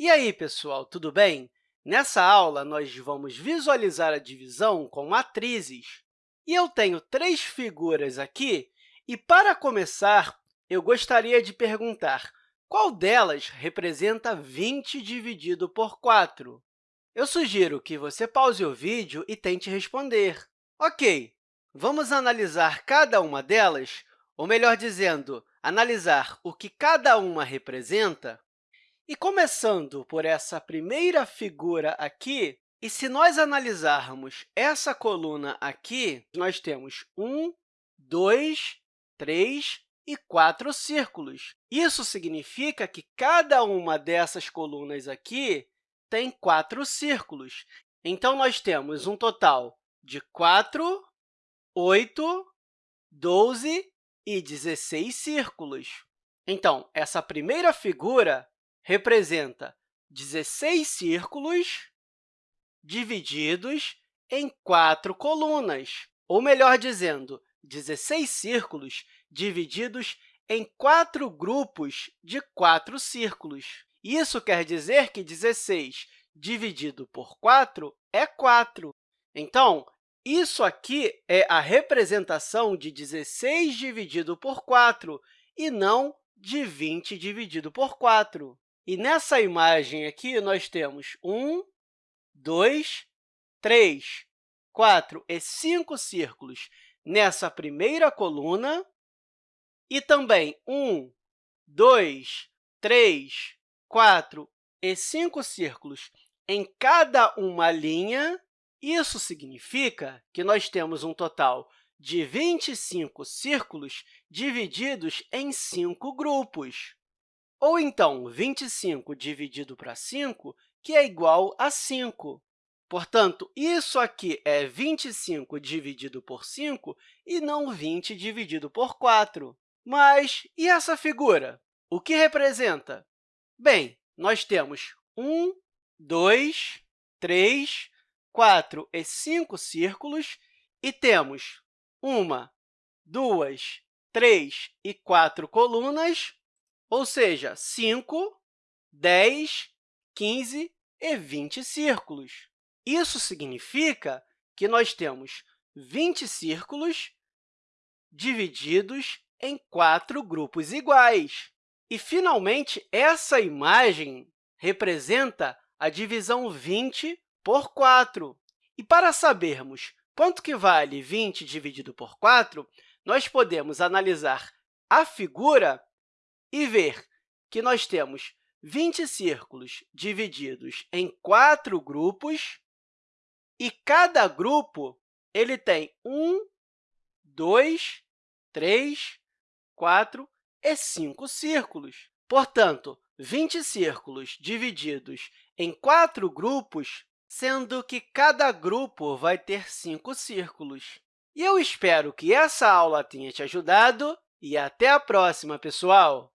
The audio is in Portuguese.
E aí, pessoal, tudo bem? Nessa aula, nós vamos visualizar a divisão com matrizes. E eu tenho três figuras aqui, e, para começar, eu gostaria de perguntar qual delas representa 20 dividido por 4? Eu sugiro que você pause o vídeo e tente responder. Ok, vamos analisar cada uma delas, ou melhor dizendo, analisar o que cada uma representa. E começando por essa primeira figura aqui, e se nós analisarmos essa coluna aqui, nós temos um, dois, três e quatro círculos. Isso significa que cada uma dessas colunas aqui tem quatro círculos. Então, nós temos um total de 4, 8, 12 e 16 círculos. Então, essa primeira figura representa 16 círculos divididos em quatro colunas, ou, melhor dizendo, 16 círculos divididos em quatro grupos de quatro círculos. Isso quer dizer que 16 dividido por 4 é 4. Então, isso aqui é a representação de 16 dividido por 4 e não de 20 dividido por 4. E nessa imagem aqui, nós temos 1, 2, 3, 4 e 5 círculos nessa primeira coluna, e também 1, 2, 3, 4 e 5 círculos em cada uma linha. Isso significa que nós temos um total de 25 círculos divididos em 5 grupos. Ou, então, 25 dividido para 5, que é igual a 5. Portanto, isso aqui é 25 dividido por 5 e não 20 dividido por 4. Mas e essa figura? O que representa? Bem, nós temos 1, 2, 3, 4 e 5 círculos e temos uma, duas, três e quatro colunas, ou seja, 5, 10, 15 e 20 círculos. Isso significa que nós temos 20 círculos divididos em quatro grupos iguais. E, finalmente, essa imagem representa a divisão 20 por 4. E, para sabermos quanto que vale 20 dividido por 4, nós podemos analisar a figura e ver que nós temos 20 círculos divididos em quatro grupos, e cada grupo ele tem um, dois, três, quatro e cinco círculos. Portanto, 20 círculos divididos em quatro grupos, sendo que cada grupo vai ter cinco círculos. E eu espero que essa aula tenha te ajudado e até a próxima, pessoal!